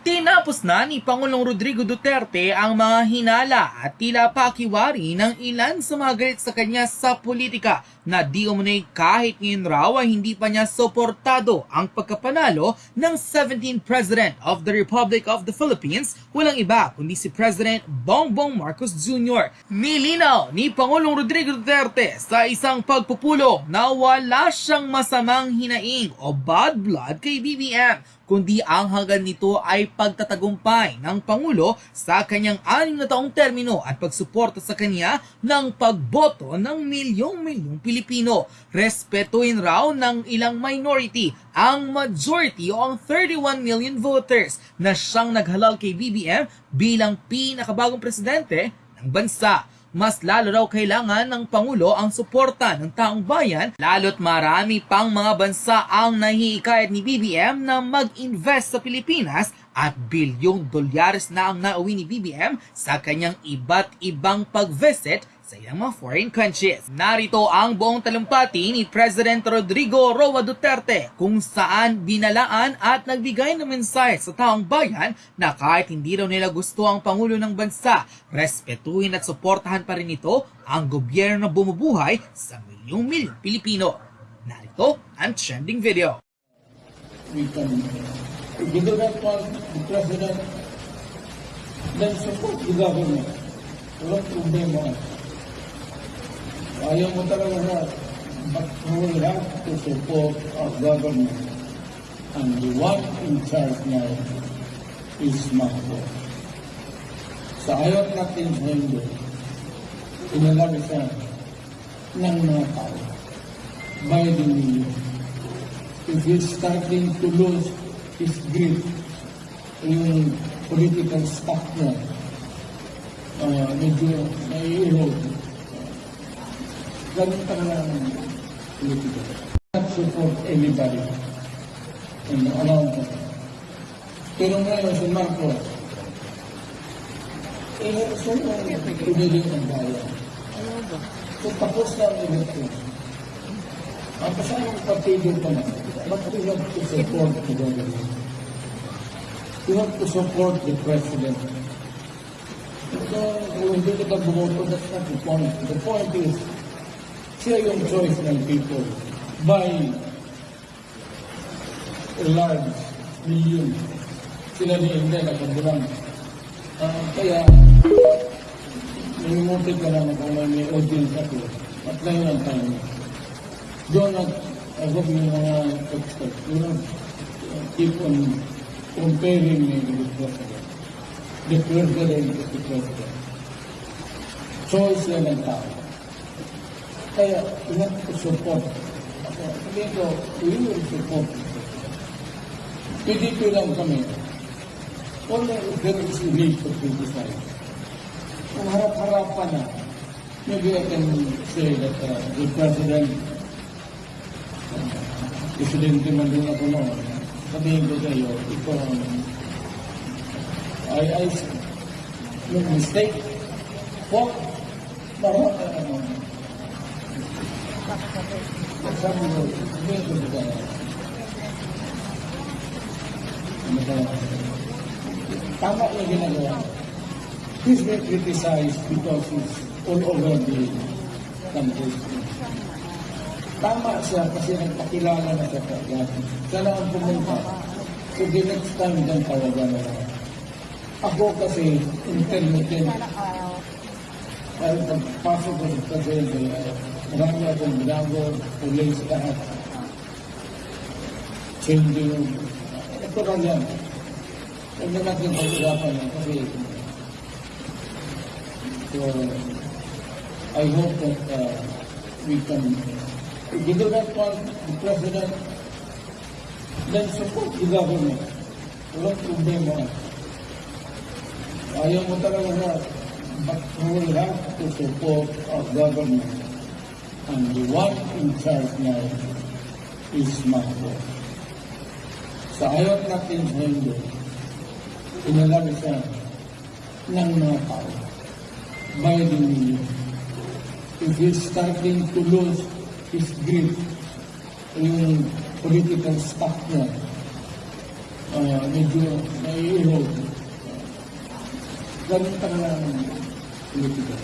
Tinapos na ni Pangulong Rodrigo Duterte ang mga hinala at tila pakiwari ng ilan sa mga galit sa kanya sa politika na di umunay kahit ngayon raw ay hindi pa niya suportado ang pagkapanalo ng 17th President of the Republic of the Philippines, walang iba kundi si President Bongbong Marcos Jr. Nilinaw ni Pangulong Rodrigo Duterte sa isang pagpupulo na wala siyang masamang hinaing o bad blood kay BBM kundi ang hanggan nito ay pagtatagumpay ng Pangulo sa kanyang anim na taong termino at pagsuporta sa kanya ng pagboto ng milyong-milyong Pilipino. Respetuin raw ng ilang minority ang majority o ang 31 million voters na siyang naghalal kay BBM bilang pinakabagong presidente ng bansa mas lalo raw kailangan ng Pangulo ang suporta ng taong bayan lalo't marami pang mga bansa ang nahihikayat ni BBM na mag-invest sa Pilipinas at bilyong dolyares na ang nauwi ni BBM sa kanyang iba't ibang pag-visit sa ilang mga foreign countries. Narito ang buong talumpati ni President Rodrigo Roa Duterte kung saan binalaan at nagbigay ng mensahe sa taong bayan na kahit hindi raw nila gusto ang Pangulo ng Bansa, respetuhin at suportahan pa rin ito ang gobyerno na bumubuhay sa milyong-milyong Pilipino. Narito ang trending video. we do not want the president, then support the government. Walang problema. Ayaw mo talaga na, but we have to support our government. And the one in charge now is Marcos. Sa ayaw natin sa Indo, inalabi siya ng mga tao by the millions if he's starting to lose his grip yung political stock niya, uh, medyo nai-erode. Ganun talaga ang politika. Not support anybody in around him. Pero ngayon si Marcos, eh, sino ang piniling ang bayan? So tapos na ang election. Ang kasamang partido pa na, but we have to support the government. We have to support the president. So, kung hindi kita bumoto, that's not the point. The point is, siya yung choice ng people by large million. Sila ni India na kabulang. Ah, kaya, nangimutik ka naman kung may audience ako. At ngayon ang time. Do not, I hope yung mga experts, do not uh, keep on comparing me with the president. The president is the president. Choice yan ang. Kaya, we have to support. Ako, sabihin ko, we will support. PDP lang kami. Wala, there is a need to criticize. Kung harap-harapan na, maybe I can say that uh, the president Presidente man din ako noon. Sabihin ko sa iyo, ito ang I, I no mistake po para ano tama yung ginagawa he's been criticized because he's all over the country Tama siya kasi nagpakilala na siya kagad. Siya lang ang pumunta. So the next time dyan tawagan na lang. Ako kasi intermittent. Dahil pagpasok ko sa presidente, marami akong binago, police lahat. Changing. Ito lang yan. Huwag na natin pag-usapan yan kasi so, I hope that uh, we can you do not want the president, then support the government. Walang problema. Ayaw mo talaga na, but we will have to support our government. And the one in charge now is Marcos. Sa ayaw natin sa Indo, inalabi siya ng mga tao by the million. If he's starting to lose his grip yung political stock niya, uh, medyo nai-erode. Ganun talaga ang politika.